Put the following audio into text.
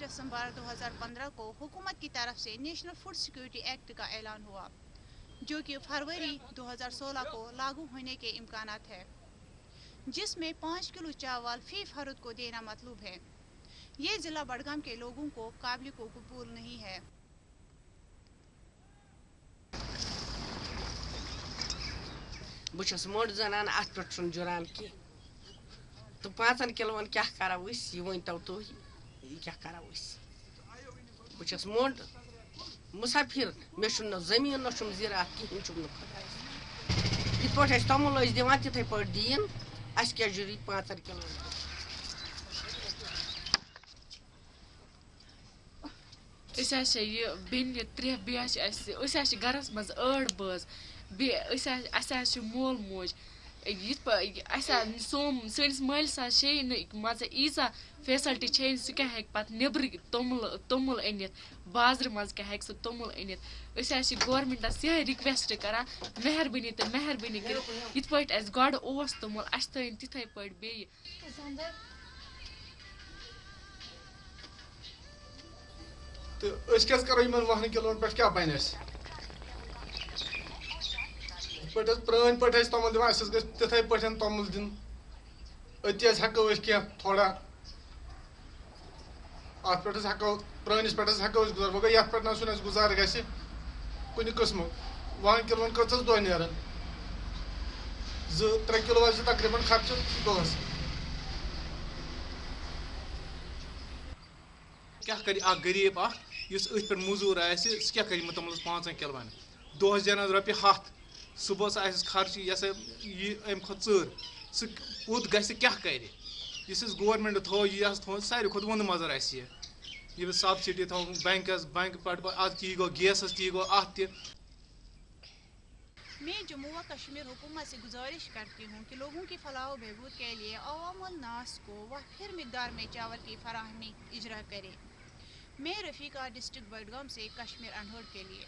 دسمبر دو ہزار پندرہ کو حکومت کی طرف سے نیشنل فوڈ سیکورٹی ایکٹ کا اعلان ہوا، جو کہ فروری دو ہزار سولہ کو لاگو ہونے کے امکانات ہے جس میں پانچ کلو چاول فی فرد کو دینا مطلوب ہے۔ یہ ضلع بڑگام کے لوگوں کو قابل کو قبول نہیں ہے۔ بہس موٹ زنان ات پہ جران کی تو پانچن کلون کیا کرو یہ ورتو تھی کیا کرو بہس موٹ مسافر مے نہ زمین نہ زراعت کہین چم نا خدا یہ پہ تومل دان تتھے پہ دین اس کیا ضروری پانچن کلون أسۍ یہ بیٚنہِ ترٛےٚ بیٚیہِ حظ چھِ اَسہِ أسۍ حظ چھِ گَرَس منٛز ٲٹھ بٲژ بیٚیہِ أسۍ حظ اَسہِ حظ چھُ مول موج یِتھ پٲٹھۍ اَسہِ حظ سون سٲنِس مٲلِس حظ چھے نہٕ مان ژٕ ییٖژاہ فیسَلٹی چھے نہٕ سُہ کیٛاہ ہیٚکہِ پَتہٕ نیٚبرٕ توٚمُل توٚمُل أنِتھ؟ بازرٕ منٛز کیٛاہ ہیٚکہِ سُہ توٚمُل أنِتھ؟ أسۍ حظ چھِ گورمٮ۪نٛٹَس یِہوٚے رِکوٮ۪سٹ کَران مہربٲنی تہٕ مہربٲنی کٔرِتھ۔ یِتھ پٲٹھۍ اَسہِ گۄڈٕ اوس توٚمُل اَسہِ تھٲیِن تِتھَے پٲٹھۍ بیٚیہِ۔ تو اس کیس کرو یمن وہن کلون پہ کیا بن اس پہ پران پہ تومل دان اس گھر تتھے پہ تومل دن اتی ہکو اس کی تھوڑا ات پہ ہکو پرانس پہ ہکو گزار۔ مگر یت پہ نسن اس گزار گھس کن قسم وہن کلون کچھ دہ نیران زٕ، ترٛےٚ کِلوٗ آسہِ تقریٖباً خرچہٕ دۄہس۔ کیٛاہ کَرِ اکھ غریٖب اکھ یُس أتھۍ پٮ۪ٹھ موٚزوٗر آسہِ، سُہ کیٛاہ کَرِ یِمن توٚملَس پانٛژَن کِلوَن؟ دۄہَس زینان رۄپیہِ ہَتھ۔ صُبحس آسٮ۪س خرچہٕ یہِ ہسا یہِ اَمہِ کھۄتہٕ ژٔر سُہ کوٚت گژھِ کیٛاہ کَرِ یُس اَسہِ گورمٮ۪نٛٹ تھوٚو یہِ حظ تھوٚو ساروی کھۄتہٕ وُنہٕ مَزر اَسہِ یہِ یہِ سَبسِڈی تھوٚو بٮ۪نٛکَس بٮ۪نٛک پٮ۪ٹھ اَتھ تی گوٚو گیسَس تی گوٚو اَتھ تہِ میں جموں و کشمیر حکومت سے گزارش کرتی ہوں کہ لوگوں کی فلاح و بہبود کے لیے عوام الناس کو وہ پھر مقدار میں چاول کی فراہمی اجرا کرے۔ میں رفیقہ ڈسٹرکٹ بڈگام سے کشمیر انڈور کے لیے۔